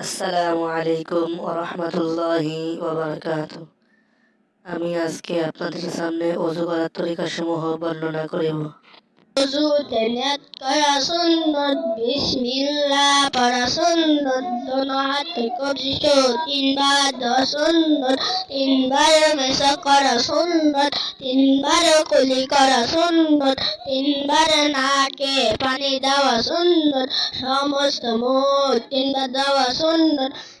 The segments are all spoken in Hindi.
আসসালামু আলাইকুম ওরহমতুল্লাহি ওবরকাত আমি আজকে আপনাদের সামনে অজু করার তরিকাসমূহ বর্ণনা করিব। অজুতে নিয়ত করা সুন্নত বিসমিল্লাহ পড়া সুন্নত দোনো হাতে কবজিত তিনবার দেওয়া সুন্নত তিনবার মেশা করা সুন্নত তিনবার কুলি করা সুন্নত তিনবার নাকে পানি দেওয়া সুন্নত সমস্ত মুখ তিনবার দেওয়া সুন্নত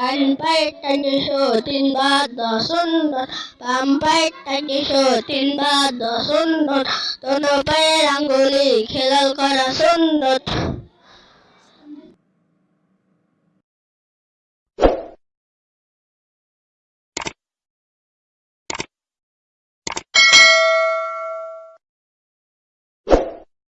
कान पाएटा केश द सुन्दर बामपाई तिन भार द सुन्दर तनपाई